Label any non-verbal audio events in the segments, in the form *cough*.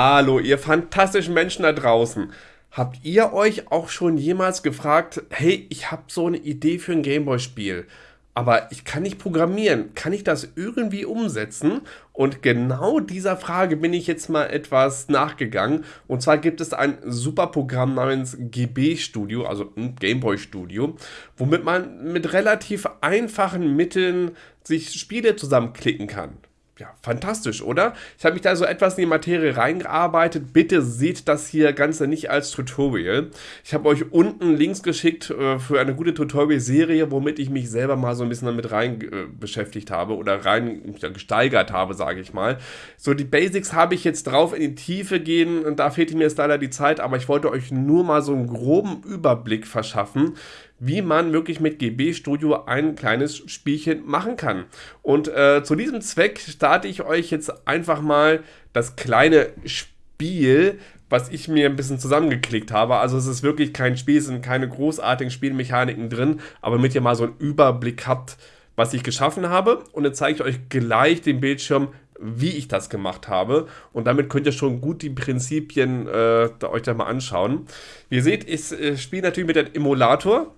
Hallo, ihr fantastischen Menschen da draußen. Habt ihr euch auch schon jemals gefragt, hey, ich habe so eine Idee für ein Gameboy-Spiel, aber ich kann nicht programmieren. Kann ich das irgendwie umsetzen? Und genau dieser Frage bin ich jetzt mal etwas nachgegangen. Und zwar gibt es ein super Programm namens GB Studio, also ein Gameboy Studio, womit man mit relativ einfachen Mitteln sich Spiele zusammenklicken kann ja, fantastisch, oder? Ich habe mich da so etwas in die Materie reingearbeitet. Bitte seht das hier Ganze nicht als Tutorial. Ich habe euch unten Links geschickt äh, für eine gute Tutorial-Serie, womit ich mich selber mal so ein bisschen damit rein äh, beschäftigt habe oder rein ja, gesteigert habe, sage ich mal. So, die Basics habe ich jetzt drauf in die Tiefe gehen und da fehlt mir jetzt leider die Zeit, aber ich wollte euch nur mal so einen groben Überblick verschaffen, wie man wirklich mit GB Studio ein kleines Spielchen machen kann. Und äh, zu diesem Zweck starte ich euch jetzt einfach mal das kleine Spiel, was ich mir ein bisschen zusammengeklickt habe. Also es ist wirklich kein Spiel, es sind keine großartigen Spielmechaniken drin, aber damit ihr mal so einen Überblick habt, was ich geschaffen habe. Und dann zeige ich euch gleich den Bildschirm, wie ich das gemacht habe. Und damit könnt ihr schon gut die Prinzipien äh, da euch da mal anschauen. Wie ihr seht, ich äh, spiele natürlich mit dem Emulator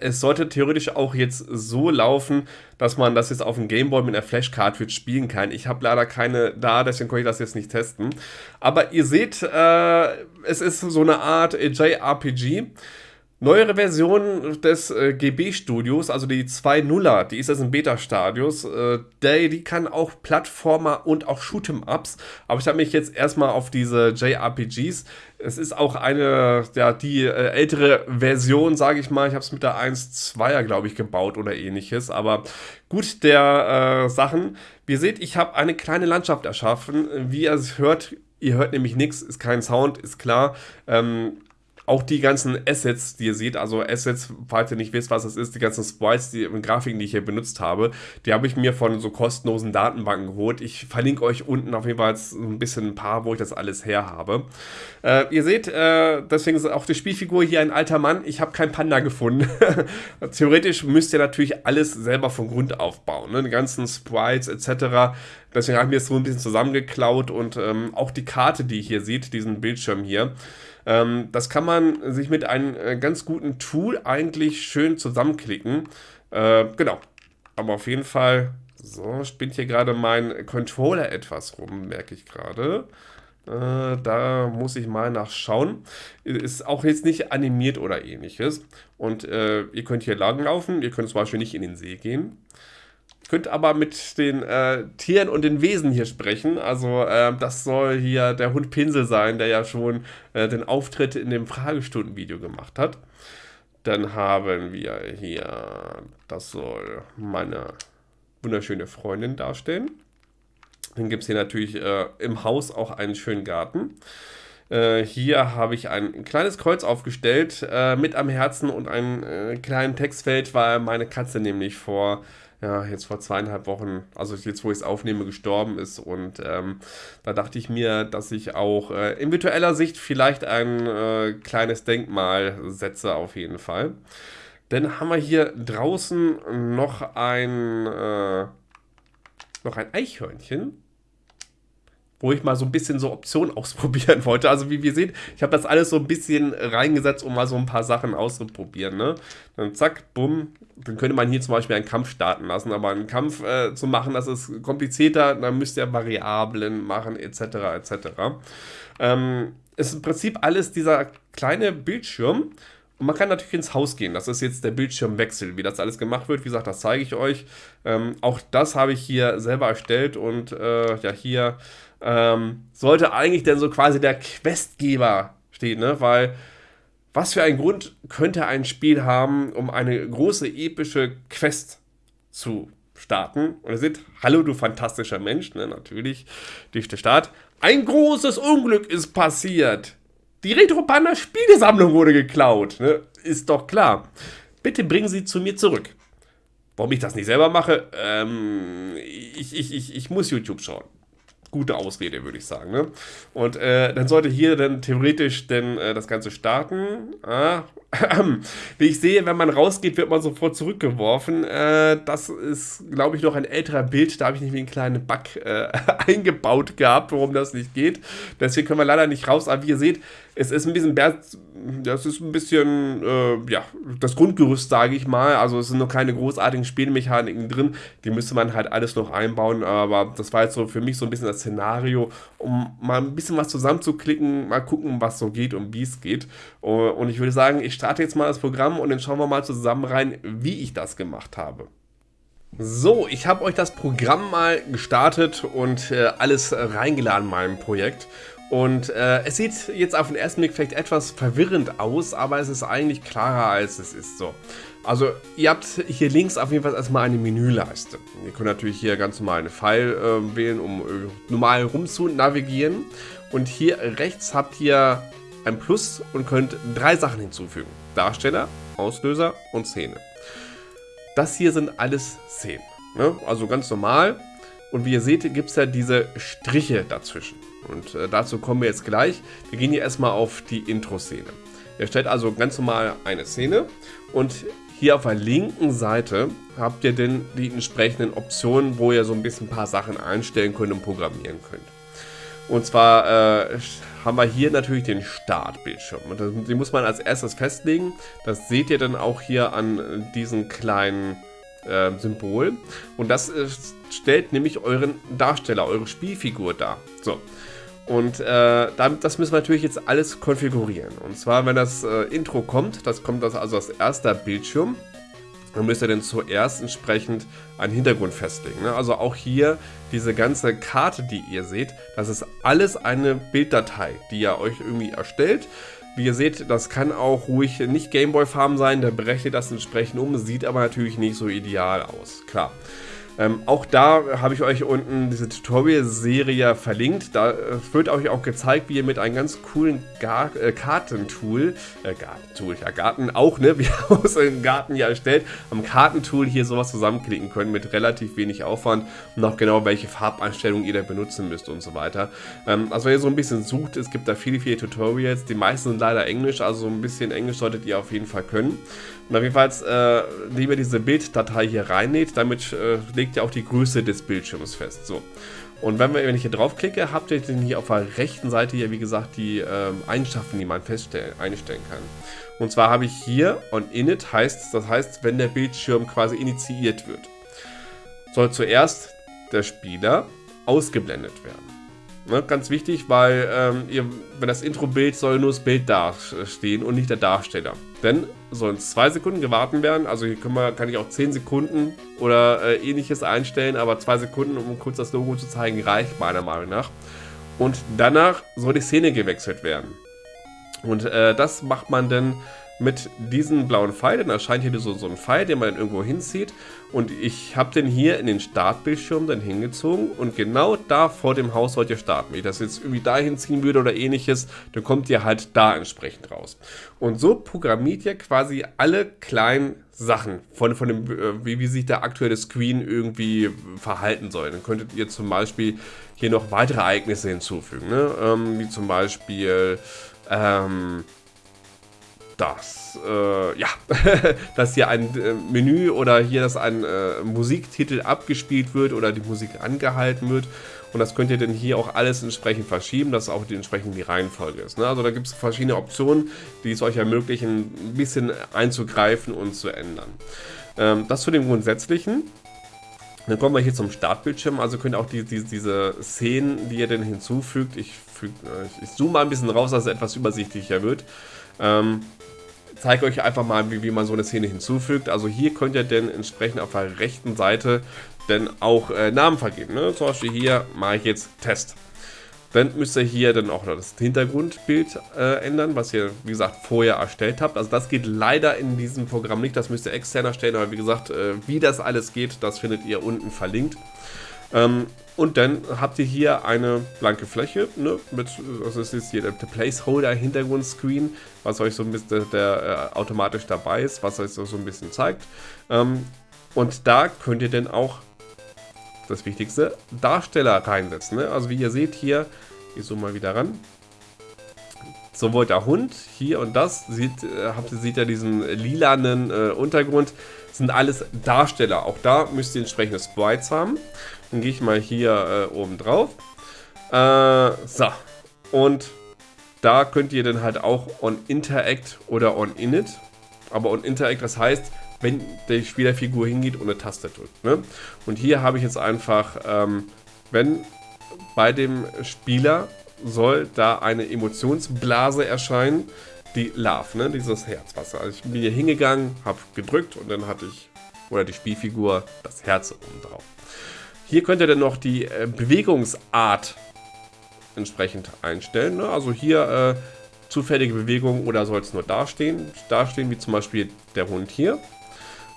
es sollte theoretisch auch jetzt so laufen, dass man das jetzt auf dem Gameboy mit einer Flash-Cartridge spielen kann. Ich habe leider keine da, deswegen konnte ich das jetzt nicht testen. Aber ihr seht, äh, es ist so eine Art JRPG. Neuere Version des äh, GB-Studios, also die 2.0er, die ist jetzt im Beta-Stadius, äh, die, kann auch Plattformer und auch Shoot'em-Ups, aber ich habe mich jetzt erstmal auf diese JRPGs, es ist auch eine, ja, die äh, ältere Version, sage ich mal, ich habe es mit der 1.2er, glaube ich, gebaut oder ähnliches, aber gut der äh, Sachen. Wie ihr seht, ich habe eine kleine Landschaft erschaffen, wie ihr es hört, Ihr hört nämlich nichts, ist kein Sound, ist klar. Ähm, auch die ganzen Assets, die ihr seht, also Assets, falls ihr nicht wisst, was das ist, die ganzen Sprites, die Grafiken, die ich hier benutzt habe, die habe ich mir von so kostenlosen Datenbanken geholt. Ich verlinke euch unten auf jeden Fall ein bisschen ein paar, wo ich das alles her habe. Äh, ihr seht, äh, deswegen ist auch die Spielfigur hier ein alter Mann. Ich habe keinen Panda gefunden. *laughs* Theoretisch müsst ihr natürlich alles selber von Grund aufbauen, ne? die ganzen Sprites etc. Deswegen habe ich mir das so ein bisschen zusammengeklaut und ähm, auch die Karte, die ihr hier seht, diesen Bildschirm hier, ähm, das kann man sich mit einem äh, ganz guten Tool eigentlich schön zusammenklicken. Äh, genau. Aber auf jeden Fall, so, spinnt hier gerade mein Controller etwas rum, merke ich gerade. Äh, da muss ich mal nachschauen. Ist auch jetzt nicht animiert oder ähnliches. Und äh, ihr könnt hier langlaufen. Ihr könnt zum Beispiel nicht in den See gehen könnt aber mit den äh, Tieren und den Wesen hier sprechen. Also äh, das soll hier der Hund Pinsel sein, der ja schon äh, den Auftritt in dem Fragestundenvideo gemacht hat. Dann haben wir hier, das soll meine wunderschöne Freundin darstellen. Dann gibt es hier natürlich äh, im Haus auch einen schönen Garten. Äh, hier habe ich ein kleines Kreuz aufgestellt äh, mit am Herzen und einem kleinen Textfeld, weil meine Katze nämlich vor ja, jetzt vor zweieinhalb Wochen, also jetzt, wo ich es aufnehme, gestorben ist. Und ähm, da dachte ich mir, dass ich auch äh, in virtueller Sicht vielleicht ein äh, kleines Denkmal setze, auf jeden Fall. Dann haben wir hier draußen noch ein, äh, noch ein Eichhörnchen wo ich mal so ein bisschen so Optionen *laughs* ausprobieren wollte. Also wie wir sehen, ich habe das alles so ein bisschen reingesetzt, um mal so ein paar Sachen auszuprobieren. Ne? Dann zack, bumm, dann könnte man hier zum Beispiel einen Kampf starten lassen. Aber einen Kampf äh, zu machen, das ist komplizierter, dann müsst ihr Variablen machen etc. etc. Ähm, ist im Prinzip alles dieser kleine Bildschirm. Und man kann natürlich ins Haus gehen. Das ist jetzt der Bildschirmwechsel. Wie das alles gemacht wird, wie gesagt, das zeige ich euch. Ähm, auch das habe ich hier selber erstellt und äh, ja, hier ähm, sollte eigentlich denn so quasi der Questgeber stehen, ne? Weil was für einen Grund könnte ein Spiel haben, um eine große epische Quest zu starten? Und ihr seht, hallo du fantastischer Mensch, ne? Natürlich durch den Start. Ein großes Unglück ist passiert. Die Retro-Panda Spielesammlung wurde geklaut. Ne? Ist doch klar. Bitte bringen Sie zu mir zurück. Warum ich das nicht selber mache? Ähm, ich, ich, ich, ich muss YouTube schauen. Gute Ausrede, würde ich sagen. Ne? Und äh, dann sollte hier dann theoretisch denn äh, das Ganze starten. Ah, *clears throat* wie ich sehe, wenn man rausgeht, wird man sofort zurückgeworfen. Äh, das ist, glaube ich, noch ein älterer Bild. Da habe ich nicht wie einen kleinen Bug äh, *laughs* eingebaut gehabt, warum das nicht geht. Deswegen können wir leider nicht raus. Aber wie ihr seht, es ist ein bisschen, das ist ein bisschen, äh, ja, das Grundgerüst, sage ich mal. Also es sind noch keine großartigen Spielmechaniken drin. Die müsste man halt alles noch einbauen. Aber das war jetzt so für mich so ein bisschen das Szenario, um mal ein bisschen was zusammenzuklicken, mal gucken, was so geht und wie es geht. Und ich würde sagen, ich starte jetzt mal das Programm und dann schauen wir mal zusammen rein, wie ich das gemacht habe. So, ich habe euch das Programm mal gestartet und äh, alles reingeladen in meinem Projekt. Und äh, es sieht jetzt auf den ersten Blick vielleicht etwas verwirrend aus, aber es ist eigentlich klarer als es ist so. Also ihr habt hier links auf jeden Fall erstmal eine Menüleiste. Ihr könnt natürlich hier ganz normal eine Pfeil äh, wählen, um äh, normal rum zu navigieren. Und hier rechts habt ihr ein Plus und könnt drei Sachen hinzufügen. Darsteller, Auslöser und Szene. Das hier sind alles Szenen. Ne? Also ganz normal. Und wie ihr seht, gibt es ja diese Striche dazwischen. Und äh, dazu kommen wir jetzt gleich. Wir gehen hier erstmal auf die Intro-Szene. Ihr stellt also ganz normal eine Szene und hier auf der linken Seite habt ihr dann die entsprechenden Optionen, wo ihr so ein bisschen ein paar Sachen einstellen könnt und programmieren könnt. Und zwar äh, haben wir hier natürlich den Startbildschirm. Und den muss man als erstes festlegen. Das seht ihr dann auch hier an diesem kleinen äh, Symbol. Und das äh, stellt nämlich euren Darsteller, eure Spielfigur dar. So. Und äh, das müssen wir natürlich jetzt alles konfigurieren. Und zwar, wenn das äh, Intro kommt, das kommt das also als erster Bildschirm, dann müsst ihr dann zuerst entsprechend einen Hintergrund festlegen. Ne? Also auch hier diese ganze Karte, die ihr seht, das ist alles eine Bilddatei, die ihr euch irgendwie erstellt. Wie ihr seht, das kann auch ruhig nicht Gameboy-Farben sein, der berechnet das entsprechend um, sieht aber natürlich nicht so ideal aus, klar. Ähm, auch da habe ich euch unten diese Tutorial-Serie verlinkt. Da äh, wird euch auch gezeigt, wie ihr mit einem ganz coolen Gar äh, Kartentool, äh, Gartentool, ja Garten auch, ne, *laughs* wie ihr aus einem Garten hier erstellt, am Kartentool hier sowas zusammenklicken könnt mit relativ wenig Aufwand und auch genau welche Farbeinstellungen ihr da benutzen müsst und so weiter. Ähm, also wenn ihr so ein bisschen sucht, es gibt da viele, viele Tutorials, die meisten sind leider Englisch, also so ein bisschen Englisch solltet ihr auf jeden Fall können. Und auf jeden Fall äh, lieber diese Bilddatei hier reinnäht, damit äh, legt ihr auch die Größe des Bildschirms fest. So. Und wenn, wir, wenn ich hier draufklicke, habt ihr dann hier auf der rechten Seite hier, wie gesagt, die ähm, Eigenschaften, die man feststellen, einstellen kann. Und zwar habe ich hier on init heißt, das heißt, wenn der Bildschirm quasi initiiert wird, soll zuerst der Spieler ausgeblendet werden. Ne, ganz wichtig, weil ähm, ihr, wenn das Intro-Bild soll nur das Bild dastehen und nicht der Darsteller. Denn sollen zwei Sekunden gewartet werden, also hier wir, kann ich auch 10 Sekunden oder äh, ähnliches einstellen, aber zwei Sekunden, um kurz das Logo zu zeigen, reicht meiner Meinung nach. Und danach soll die Szene gewechselt werden. Und äh, das macht man dann mit diesem blauen Pfeil, dann erscheint hier so, so ein Pfeil, den man dann irgendwo hinzieht. Und ich habe den hier in den Startbildschirm dann hingezogen und genau da vor dem Haus sollt ihr starten. Wenn ich das jetzt irgendwie dahin ziehen würde oder ähnliches, dann kommt ihr halt da entsprechend raus. Und so programmiert ihr quasi alle kleinen Sachen von, von dem, äh, wie, wie sich der aktuelle Screen irgendwie verhalten soll. Dann könntet ihr zum Beispiel hier noch weitere Ereignisse hinzufügen, ne? ähm, wie zum Beispiel ähm, das, äh, ja, *laughs* dass hier ein äh, Menü oder hier, dass ein äh, Musiktitel abgespielt wird oder die Musik angehalten wird. Und das könnt ihr dann hier auch alles entsprechend verschieben, dass auch die, entsprechend die Reihenfolge ist. Ne? Also da gibt es verschiedene Optionen, die es euch ermöglichen, ein bisschen einzugreifen und zu ändern. Ähm, das zu dem Grundsätzlichen. Dann kommen wir hier zum Startbildschirm. Also könnt ihr auch die, die, diese Szenen, die ihr denn hinzufügt, ich, äh, ich zoome mal ein bisschen raus, dass es etwas übersichtlicher wird. Ähm, zeige euch einfach mal, wie, wie man so eine Szene hinzufügt. Also hier könnt ihr dann entsprechend auf der rechten Seite dann auch äh, Namen vergeben. Ne? Zum Beispiel hier mache ich jetzt Test. Dann müsst ihr hier dann auch noch das Hintergrundbild äh, ändern, was ihr, wie gesagt, vorher erstellt habt. Also das geht leider in diesem Programm nicht, das müsst ihr extern erstellen, aber wie gesagt, äh, wie das alles geht, das findet ihr unten verlinkt. Ähm, und dann habt ihr hier eine blanke Fläche, ne, mit, also es ist hier der, Placeholder Hintergrundscreen, was euch so ein bisschen der, äh, automatisch dabei ist, was euch so, so ein bisschen zeigt. Ähm, und da könnt ihr dann auch das Wichtigste, Darsteller reinsetzen. Ne? Also wie ihr seht hier, ich zoome mal wieder ran. Sowohl der Hund hier und das, sieht, äh, habt, sieht ja diesen lilanen äh, Untergrund, sind alles Darsteller. Auch da müsst ihr entsprechende Sprites haben. Dann gehe ich mal hier äh, oben drauf. Äh, so, und da könnt ihr dann halt auch on Interact oder on Init. Aber on Interact, das heißt, wenn die Spielerfigur hingeht und eine Taste drückt. Ne? Und hier habe ich jetzt einfach, ähm, wenn bei dem Spieler soll da eine Emotionsblase erscheinen, die Love, ne? dieses Herzwasser. Also ich bin hier hingegangen, habe gedrückt und dann hatte ich, oder die Spielfigur, das Herz oben drauf. Hier könnt ihr dann noch die äh, Bewegungsart entsprechend einstellen. Ne? Also hier äh, zufällige Bewegungen oder soll es nur dastehen? Dastehen wie zum Beispiel der Hund hier.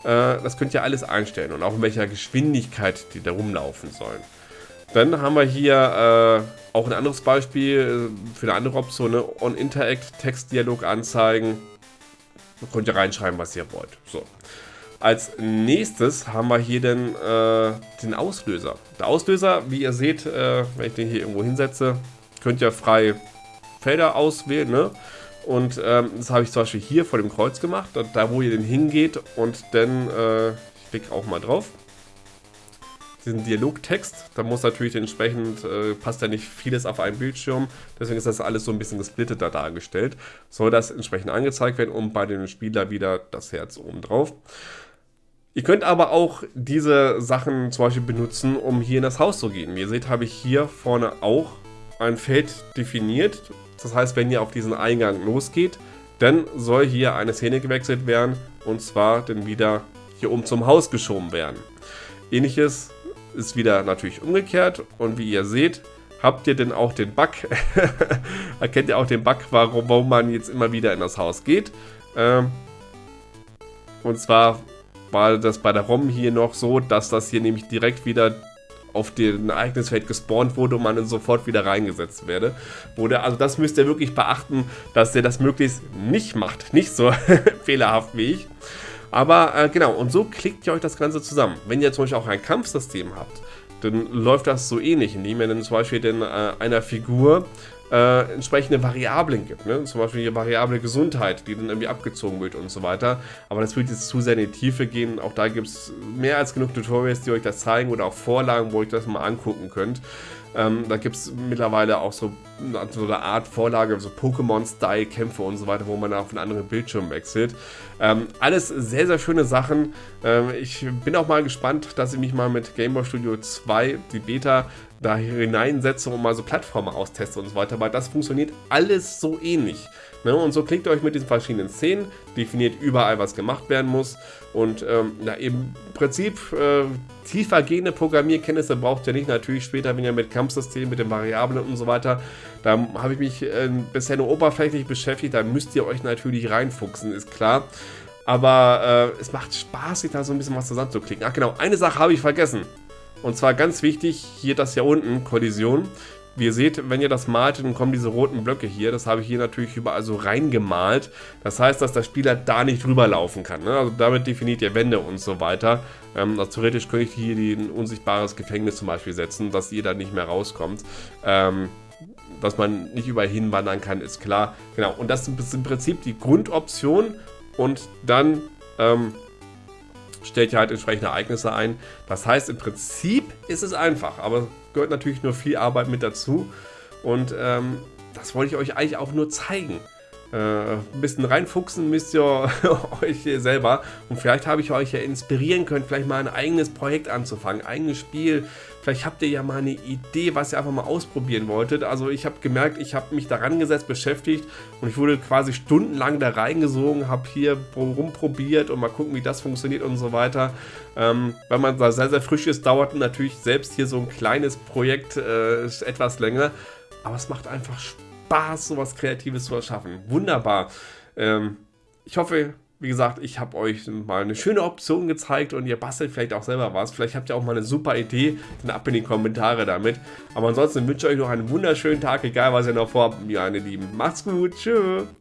Äh, das könnt ihr alles einstellen und auch in welcher Geschwindigkeit die da rumlaufen sollen. Dann haben wir hier äh, auch ein anderes Beispiel äh, für eine andere Option, ne? On Interact Textdialog anzeigen. Da könnt ihr reinschreiben, was ihr wollt. So. Als nächstes haben wir hier den, äh, den Auslöser. Der Auslöser, wie ihr seht, äh, wenn ich den hier irgendwo hinsetze, könnt ihr frei Felder auswählen. Ne? Und ähm, das habe ich zum Beispiel hier vor dem Kreuz gemacht, da wo ihr den hingeht und dann, äh, ich klicke auch mal drauf, diesen Dialogtext, da muss natürlich entsprechend, äh, passt ja nicht vieles auf einen Bildschirm, deswegen ist das alles so ein bisschen gesplitteter dargestellt. Soll das entsprechend angezeigt werden und bei dem Spieler wieder das Herz oben drauf. Ihr könnt aber auch diese Sachen zum Beispiel benutzen, um hier in das Haus zu gehen. Wie ihr seht, habe ich hier vorne auch ein Feld definiert. Das heißt, wenn ihr auf diesen Eingang losgeht, dann soll hier eine Szene gewechselt werden und zwar dann wieder hier oben zum Haus geschoben werden. Ähnliches ist wieder natürlich umgekehrt und wie ihr seht, habt ihr denn auch den Bug, *laughs* erkennt ihr auch den Bug, warum, warum man jetzt immer wieder in das Haus geht. Ähm, und zwar war das bei der ROM hier noch so, dass das hier nämlich direkt wieder auf den Ereignisfeld gespawnt wurde und man sofort wieder reingesetzt werde. Wurde. Also das müsst ihr wirklich beachten, dass ihr das möglichst nicht macht. Nicht so *laughs* fehlerhaft wie ich. Aber äh, genau, und so klickt ihr euch das Ganze zusammen. Wenn ihr zum Beispiel auch ein Kampfsystem habt, dann läuft das so ähnlich, indem ihr dann zum Beispiel den, äh, einer Figur äh, entsprechende Variablen gibt. Ne? Zum Beispiel die Variable Gesundheit, die dann irgendwie abgezogen wird und so weiter. Aber das würde jetzt zu sehr in die Tiefe gehen. Auch da gibt es mehr als genug Tutorials, die euch das zeigen oder auch Vorlagen, wo ihr das mal angucken könnt. Ähm, da gibt es mittlerweile auch so, so, eine Art Vorlage, so Pokémon-Style-Kämpfe und so weiter, wo man auf einen anderen Bildschirm wechselt. Ähm, alles sehr, sehr schöne Sachen. Ähm, ich bin auch mal gespannt, dass ich mich mal mit Game Boy Studio 2, die Beta, da hineinsetze und mal so Plattformen austeste und so weiter, weil das funktioniert alles so ähnlich. Ne? Und so klickt ihr euch mit diesen verschiedenen Szenen, definiert überall, was gemacht werden muss und ähm, na, im Prinzip äh, tiefer gehende Programmierkenntnisse braucht ihr nicht. Natürlich später, wenn ihr mit Kampfsystemen, mit den Variablen und so weiter, da habe ich mich äh, bisher nur oberflächlich beschäftigt, da müsst ihr euch natürlich reinfuchsen, ist klar. Aber äh, es macht Spaß, sich da so ein bisschen was zusammenzuklicken. Ach genau, eine Sache habe ich vergessen. Und zwar ganz wichtig, hier das hier unten, Kollision. Wie ihr seht, wenn ihr das malt, dann kommen diese roten Blöcke hier. Das habe ich hier natürlich überall so reingemalt. Das heißt, dass der Spieler da nicht drüber laufen kann. Ne? Also damit definiert ihr Wände und so weiter. Ähm, also theoretisch könnte ich hier ein unsichtbares Gefängnis zum Beispiel setzen, dass ihr da nicht mehr rauskommt. Ähm, dass man nicht überall hinwandern kann, ist klar. Genau, und das ist im Prinzip die Grundoption. Und dann ähm, stellt ihr halt entsprechende Ereignisse ein. Das heißt, im Prinzip ist es einfach, aber gehört natürlich nur viel Arbeit mit dazu. Und ähm, das wollte ich euch eigentlich auch nur zeigen. Äh, ein bisschen reinfuchsen müsst ihr *laughs* euch selber. Und vielleicht habe ich euch ja inspirieren können, vielleicht mal ein eigenes Projekt anzufangen, ein eigenes Spiel. Vielleicht habt ihr ja mal eine Idee, was ihr einfach mal ausprobieren wolltet. Also ich habe gemerkt, ich habe mich daran gesetzt, beschäftigt und ich wurde quasi stundenlang da reingesogen, habe hier rumprobiert und mal gucken, wie das funktioniert und so weiter. Ähm, weil man da sehr, sehr frisch ist, dauert natürlich selbst hier so ein kleines Projekt äh, etwas länger. Aber es macht einfach Spaß Spaß, sowas Kreatives zu erschaffen. Wunderbar. Ähm, ich hoffe, wie gesagt, ich habe euch mal eine schöne Option gezeigt und ihr bastelt vielleicht auch selber was. Vielleicht habt ihr auch mal eine super Idee, dann ab in die Kommentare damit. Aber ansonsten wünsche ich euch noch einen wunderschönen Tag, egal was ihr noch vorhabt, meine Lieben. Macht's gut, tschüss.